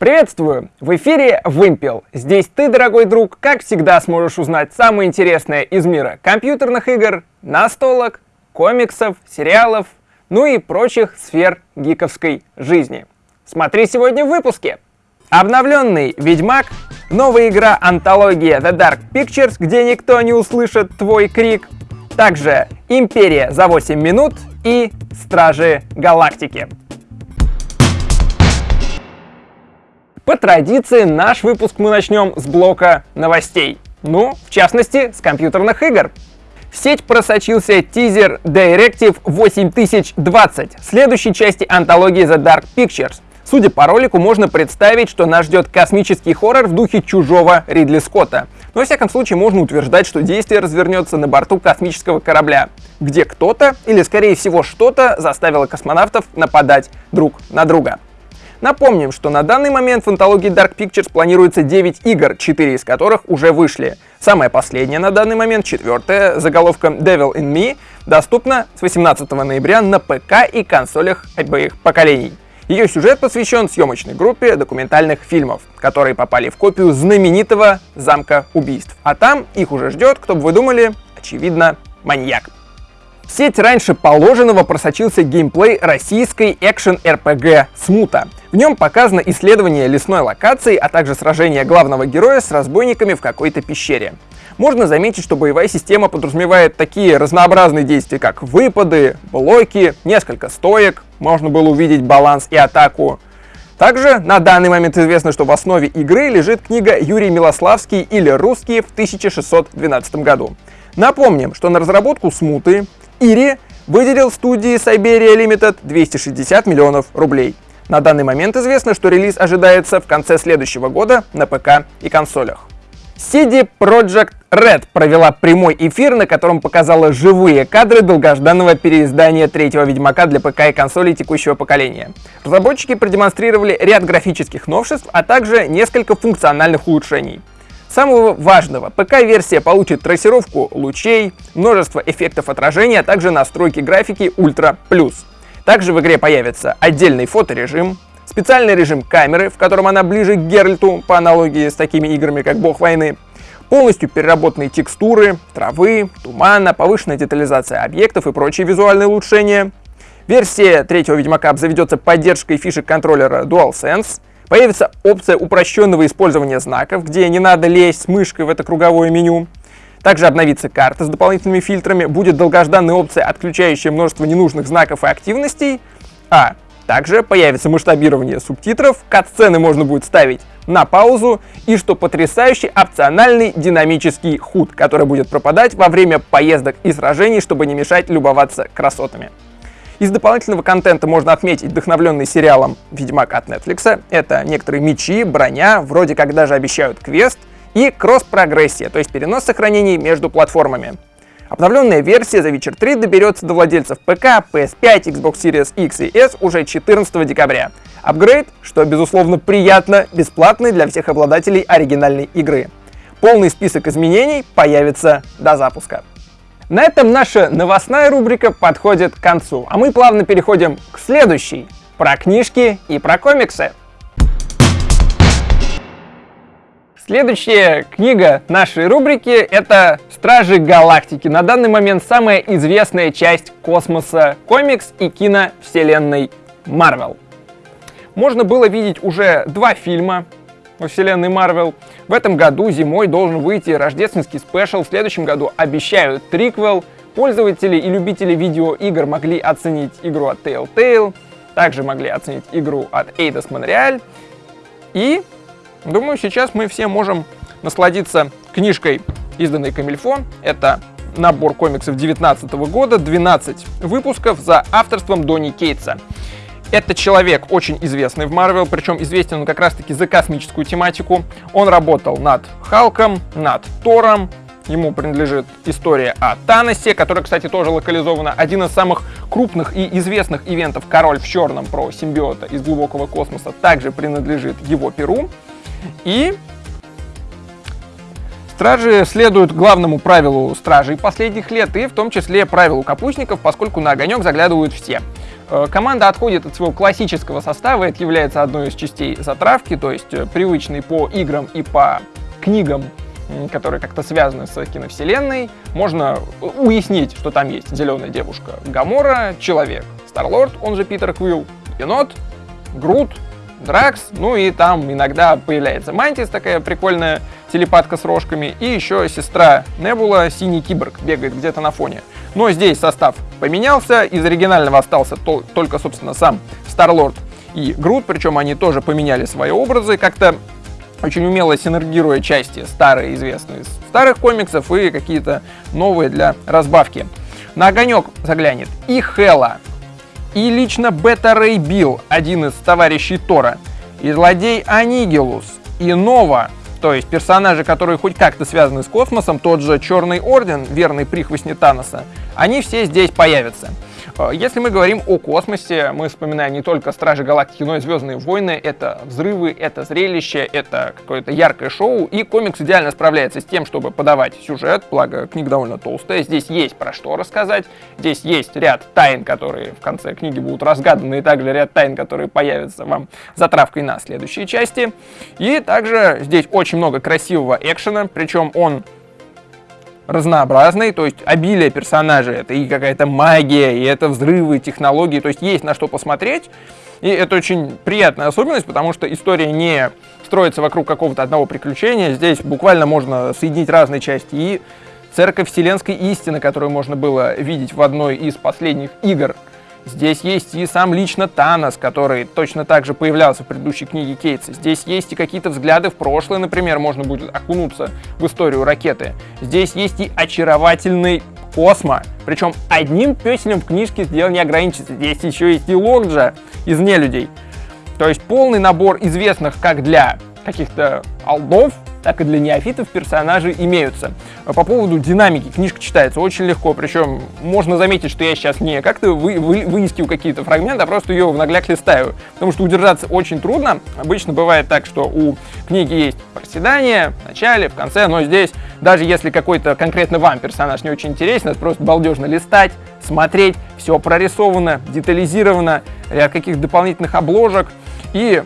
Приветствую! В эфире Вымпел. Здесь ты, дорогой друг, как всегда сможешь узнать самое интересное из мира компьютерных игр, настолок, комиксов, сериалов, ну и прочих сфер гиковской жизни. Смотри сегодня в выпуске. Обновленный Ведьмак, новая игра антология The Dark Pictures, где никто не услышит твой крик, также Империя за 8 минут и Стражи Галактики. По традиции, наш выпуск мы начнем с блока новостей. Ну, в частности, с компьютерных игр. В сеть просочился тизер Directive 8020, следующей части антологии The Dark Pictures. Судя по ролику, можно представить, что нас ждет космический хоррор в духе чужого Ридли Скотта. Но, во всяком случае, можно утверждать, что действие развернется на борту космического корабля, где кто-то, или скорее всего что-то, заставило космонавтов нападать друг на друга. Напомним, что на данный момент в антологии Dark Pictures планируется 9 игр, 4 из которых уже вышли. Самая последняя на данный момент, четвертая, заголовком Devil in Me, доступна с 18 ноября на ПК и консолях обоих поколений. Ее сюжет посвящен съемочной группе документальных фильмов, которые попали в копию знаменитого замка убийств. А там их уже ждет, кто бы вы думали, очевидно, маньяк. В сеть раньше положенного просочился геймплей российской экшен-РПГ «Смута». В нем показано исследование лесной локации, а также сражение главного героя с разбойниками в какой-то пещере. Можно заметить, что боевая система подразумевает такие разнообразные действия, как выпады, блоки, несколько стоек, можно было увидеть баланс и атаку. Также на данный момент известно, что в основе игры лежит книга Юрий Милославский или «Русские» в 1612 году. Напомним, что на разработку «Смуты» Ири выделил студии Siberia Limited 260 миллионов рублей. На данный момент известно, что релиз ожидается в конце следующего года на ПК и консолях. CD Projekt Red провела прямой эфир, на котором показала живые кадры долгожданного переиздания третьего Ведьмака для ПК и консолей текущего поколения. Разработчики продемонстрировали ряд графических новшеств, а также несколько функциональных улучшений. Самого важного, ПК-версия получит трассировку лучей, множество эффектов отражения, а также настройки графики Ultra. Также в игре появится отдельный фоторежим, специальный режим камеры, в котором она ближе к Геральту, по аналогии с такими играми, как Бог войны, полностью переработанные текстуры, травы, тумана, повышенная детализация объектов и прочие визуальные улучшения. Версия третьего Ведьмака обзаведется поддержкой фишек контроллера DualSense, появится опция упрощенного использования знаков, где не надо лезть с мышкой в это круговое меню, также обновится карта с дополнительными фильтрами, будет долгожданная опция, отключающая множество ненужных знаков и активностей, а также появится масштабирование субтитров, кат-сцены можно будет ставить на паузу и, что потрясающий, опциональный динамический худ, который будет пропадать во время поездок и сражений, чтобы не мешать любоваться красотами. Из дополнительного контента можно отметить вдохновленный сериалом «Ведьмак» от Netflix. Это некоторые мечи, броня, вроде как даже обещают квест, и кросс-прогрессия, то есть перенос сохранений между платформами. Обновленная версия The Witcher 3 доберется до владельцев ПК, PS5, Xbox Series X и S уже 14 декабря. Апгрейд, что безусловно приятно, бесплатный для всех обладателей оригинальной игры. Полный список изменений появится до запуска. На этом наша новостная рубрика подходит к концу, а мы плавно переходим к следующей, про книжки и про комиксы. Следующая книга нашей рубрики — это «Стражи Галактики». На данный момент самая известная часть космоса комикс и киновселенной Марвел. Можно было видеть уже два фильма во вселенной Марвел. В этом году зимой должен выйти рождественский спешл, в следующем году обещают триквел. Пользователи и любители видеоигр могли оценить игру от Telltale, также могли оценить игру от Eidos Montreal. И Думаю, сейчас мы все можем насладиться книжкой, изданной Камильфо. Это набор комиксов 2019 года, 12 выпусков за авторством Донни Кейтса. Это человек очень известный в Марвел, причем известен он как раз-таки за космическую тематику. Он работал над Халком, над Тором, ему принадлежит история о Таносе, которая, кстати, тоже локализована. Один из самых крупных и известных ивентов «Король в черном» про симбиота из глубокого космоса также принадлежит его перу. И Стражи следуют главному правилу стражей последних лет, и в том числе правилу капустников, поскольку на огонек заглядывают все. Э, команда отходит от своего классического состава, это является одной из частей затравки, то есть э, привычный по играм и по книгам которые как-то связаны с киновселенной, можно уяснить, что там есть зеленая девушка Гамора, человек Старлорд, он же Питер Квилл, енот, Грут, Дракс, ну и там иногда появляется Мантис, такая прикольная телепатка с рожками, и еще сестра Небула, синий киборг, бегает где-то на фоне. Но здесь состав поменялся, из оригинального остался то, только, собственно, сам Старлорд и Грут, причем они тоже поменяли свои образы, как-то очень умело синергируя части старые, известные из старых комиксов, и какие-то новые для разбавки. На огонек заглянет и Хела, и лично Бета Рэй Билл, один из товарищей Тора, и злодей Анигелус, и Нова, то есть персонажи, которые хоть как-то связаны с космосом, тот же Черный Орден, верный прихвостни Таноса, они все здесь появятся. Э, если мы говорим о космосе, мы вспоминаем не только Стражи Галактики, но и Звездные войны. Это взрывы, это зрелище, это какое-то яркое шоу. И комикс идеально справляется с тем, чтобы подавать сюжет, благо книга довольно толстая. Здесь есть про что рассказать. Здесь есть ряд тайн, которые в конце книги будут разгаданы, и также ряд тайн, которые появятся вам затравкой на следующие части. И также здесь очень много красивого экшена, причем он разнообразной, то есть обилие персонажей, это и какая-то магия, и это взрывы, технологии, то есть есть на что посмотреть. И это очень приятная особенность, потому что история не строится вокруг какого-то одного приключения. Здесь буквально можно соединить разные части. И церковь вселенской истины, которую можно было видеть в одной из последних игр Здесь есть и сам лично Танос, который точно так же появлялся в предыдущей книге Кейтса. Здесь есть и какие-то взгляды в прошлое, например, можно будет окунуться в историю ракеты. Здесь есть и очаровательный Космо. Причем одним песелем в книжке дело не ограничится. Здесь еще есть и Локджа из нелюдей. То есть полный набор известных как для каких-то алдов, так и для неофитов персонажи имеются. По поводу динамики книжка читается очень легко, причем можно заметить, что я сейчас не как-то вы, вы, выискиваю какие-то фрагменты, а просто ее в нагляк листаю, потому что удержаться очень трудно. Обычно бывает так, что у книги есть проседание в начале, в конце, но здесь, даже если какой-то конкретно вам персонаж не очень интересен, это просто балдежно листать, смотреть, все прорисовано, детализировано, ряд каких-то дополнительных обложек, и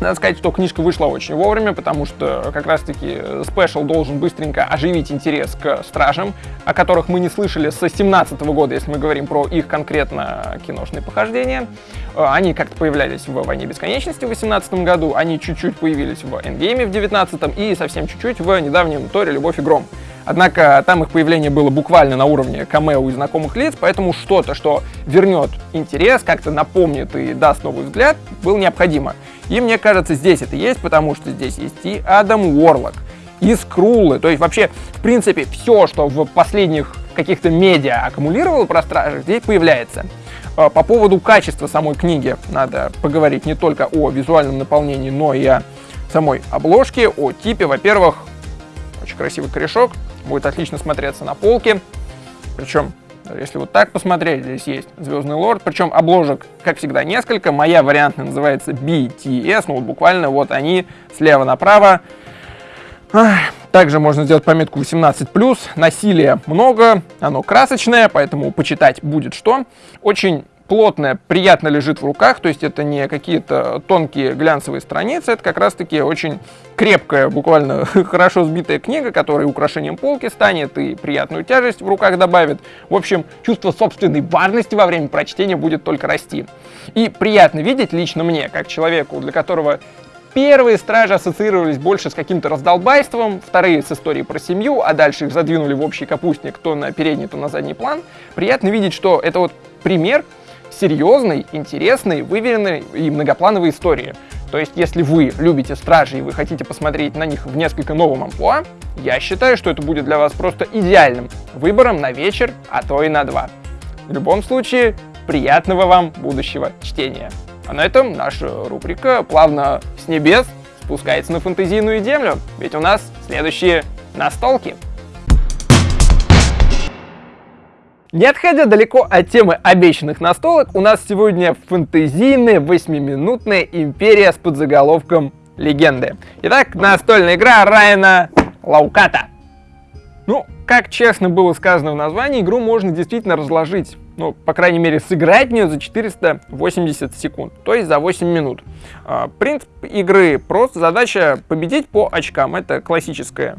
надо сказать, что книжка вышла очень вовремя, потому что как раз-таки спешл должен быстренько оживить интерес к Стражам, о которых мы не слышали с 17 года, если мы говорим про их конкретно киношные похождения. Э, они как-то появлялись в «Войне бесконечности» в 18 году, они чуть-чуть появились в «Эндгейме» в 19 и совсем чуть-чуть в недавнем «Торе. Любовь и гром». Однако там их появление было буквально на уровне камео и знакомых лиц, поэтому что-то, что вернет интерес, как-то напомнит и даст новый взгляд, было необходимо. И мне кажется, здесь это есть, потому что здесь есть и Адам Уорлок, и Скрулы. То есть вообще, в принципе, все, что в последних каких-то медиа аккумулировало про стражей, здесь появляется. А, по поводу качества самой книги надо поговорить не только о визуальном наполнении, но и о самой обложке, о типе. Во-первых, очень красивый корешок, будет отлично смотреться на полке. Причем, если вот так посмотреть, здесь есть Звездный Лорд, причем обложек, как всегда, несколько. Моя вариантная называется BTS, ну вот буквально вот они слева направо. Также можно сделать пометку 18+, насилия много, оно красочное, поэтому почитать будет что. Очень плотная, приятно лежит в руках, то есть это не какие-то тонкие глянцевые страницы, это как раз-таки очень крепкая, буквально хорошо сбитая книга, которая украшением полки станет и приятную тяжесть в руках добавит. В общем, чувство собственной важности во время прочтения будет только расти. И приятно видеть лично мне, как человеку, для которого Первые стражи ассоциировались больше с каким-то раздолбайством, вторые с историей про семью, а дальше их задвинули в общий капустник то на передний, то на задний план. Приятно видеть, что это вот пример серьезной, интересной, выверенной и многоплановой истории. То есть, если вы любите Стражи и вы хотите посмотреть на них в несколько новом амплуа, я считаю, что это будет для вас просто идеальным выбором на вечер, а то и на два. В любом случае, приятного вам будущего чтения. А на этом наша рубрика плавно с небес спускается на фэнтезийную землю, ведь у нас следующие настолки. Не отходя далеко от темы обещанных настолок, у нас сегодня фэнтезийная восьмиминутная империя с подзаголовком «Легенды». Итак, настольная игра Райана Лауката. Ну, как честно было сказано в названии, игру можно действительно разложить ну, по крайней мере, сыграть в нее за 480 секунд, то есть за 8 минут. А, принцип игры прост, задача победить по очкам. Это классическая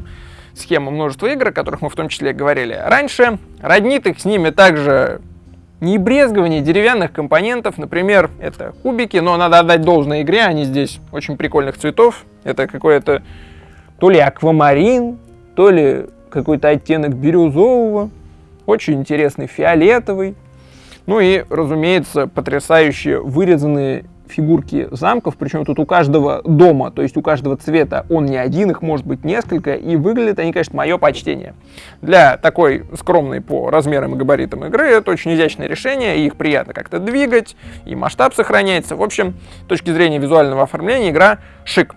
схема множества игр, о которых мы в том числе говорили раньше. Роднит их с ними также не брезгование деревянных компонентов, например, это кубики, но надо отдать должное игре, они здесь очень прикольных цветов. Это какой-то то ли аквамарин, то ли какой-то оттенок бирюзового, очень интересный фиолетовый. Ну и, разумеется, потрясающие вырезанные фигурки замков, причем тут у каждого дома, то есть у каждого цвета он не один, их может быть несколько, и выглядят они, конечно, мое почтение. Для такой скромной по размерам и габаритам игры это очень изящное решение, и их приятно как-то двигать, и масштаб сохраняется. В общем, с точки зрения визуального оформления игра шик.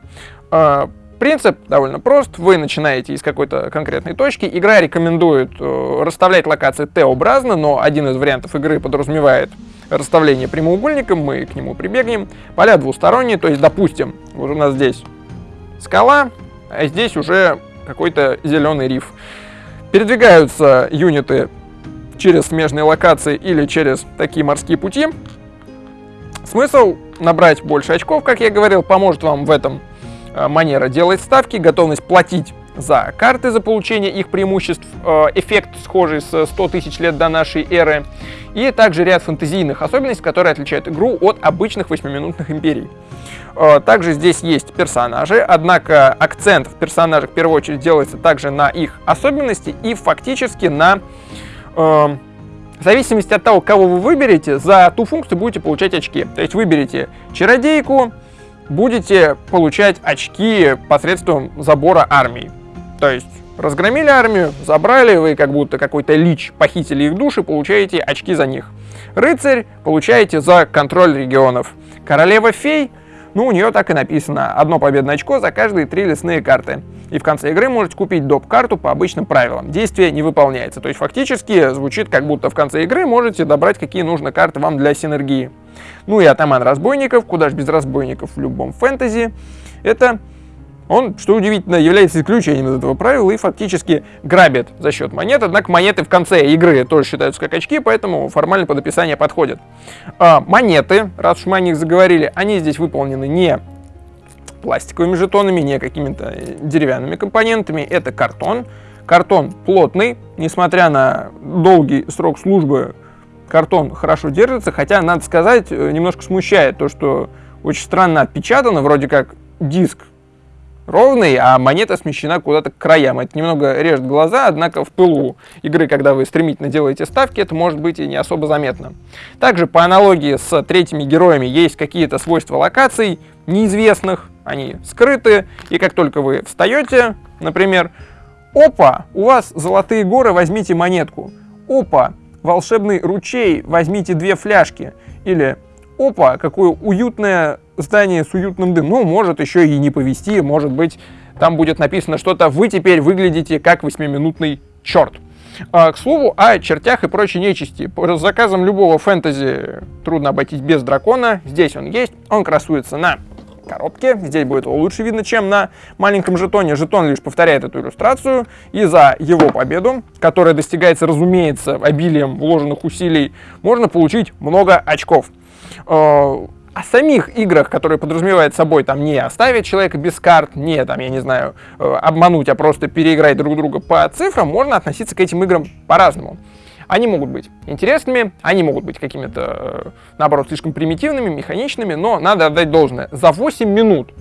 А, Принцип довольно прост. Вы начинаете из какой-то конкретной точки. Игра рекомендует э, расставлять локации Т-образно, но один из вариантов игры подразумевает расставление прямоугольником. Мы к нему прибегнем. Поля двусторонние, то есть, допустим, вот у нас здесь скала, а здесь уже какой-то зеленый риф. Передвигаются юниты через смежные локации или через такие морские пути. Смысл набрать больше очков, как я говорил, поможет вам в этом Э, манера делать ставки, готовность платить за карты, за получение их преимуществ, э, эффект схожий с 100 тысяч лет до нашей эры, и также ряд фэнтезийных особенностей, которые отличают игру от обычных 8-минутных империй. Э, также здесь есть персонажи, однако акцент в персонажах в первую очередь делается также на их особенности и фактически на... В зависимости от того, кого вы выберете, за ту функцию будете получать очки. То есть выберете чародейку, будете получать очки посредством забора армии. То есть разгромили армию, забрали, вы как будто какой-то лич, похитили их души, получаете очки за них. Рыцарь получаете за контроль регионов. Королева фей, ну у нее так и написано, одно победное очко за каждые три лесные карты. И в конце игры можете купить доп-карту по обычным правилам. Действие не выполняется. То есть фактически звучит как будто в конце игры можете добрать какие нужно карты вам для синергии. Ну и атаман разбойников, куда же без разбойников в любом фэнтези, это он, что удивительно, является исключением из этого правила и фактически грабит за счет монет, однако монеты в конце игры тоже считаются как очки, поэтому формально под описание подходят. А, монеты, раз уж мы о них заговорили, они здесь выполнены не пластиковыми жетонами, не какими-то э, деревянными компонентами, это картон. Картон плотный, несмотря на долгий срок службы, картон хорошо держится, хотя, надо сказать, э, немножко смущает то, что очень странно отпечатано, вроде как диск ровный, а монета смещена куда-то к краям. Это немного режет глаза, однако в пылу игры, когда вы стремительно делаете ставки, это может быть и не особо заметно. Также по аналогии с третьими героями есть какие-то свойства локаций неизвестных, они скрыты, и как только вы встаете, например, опа, у вас золотые горы, возьмите монетку. Опа, волшебный ручей, возьмите две фляжки. Или, опа, какое уютное здание с уютным дымом. Ну, может еще и не повести, может быть, там будет написано что-то «Вы теперь выглядите как восьмиминутный черт». А, к слову, о чертях и прочей нечисти. По заказам любого фэнтези трудно обойтись без дракона. Здесь он есть, он красуется на коробке. Здесь будет его лучше видно, чем на маленьком жетоне. Жетон лишь повторяет эту иллюстрацию. И за его победу, которая достигается, разумеется, обилием вложенных усилий, можно получить много очков. О самих играх, которые подразумевают собой там не оставить человека без карт, не там, я не знаю, э, обмануть, а просто переиграть друг друга по цифрам, можно относиться к этим играм по-разному. Они могут быть интересными, они могут быть какими-то, э, наоборот, слишком примитивными, механичными, но надо отдать должное. За 8 минут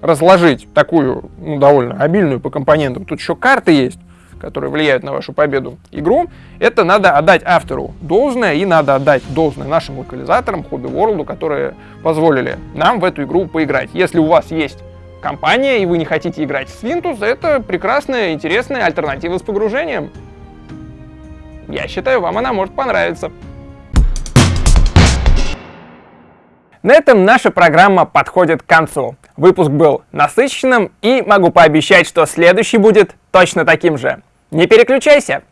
разложить такую, ну, довольно обильную по компонентам, тут еще карты есть, которые влияют на вашу победу игру, это надо отдать автору должное, и надо отдать должное нашим локализаторам, Hobby World, которые позволили нам в эту игру поиграть. Если у вас есть компания, и вы не хотите играть в Свинтус, это прекрасная, интересная альтернатива с погружением. Я считаю, вам она может понравиться. На этом наша программа подходит к концу. Выпуск был насыщенным и могу пообещать, что следующий будет точно таким же. Не переключайся!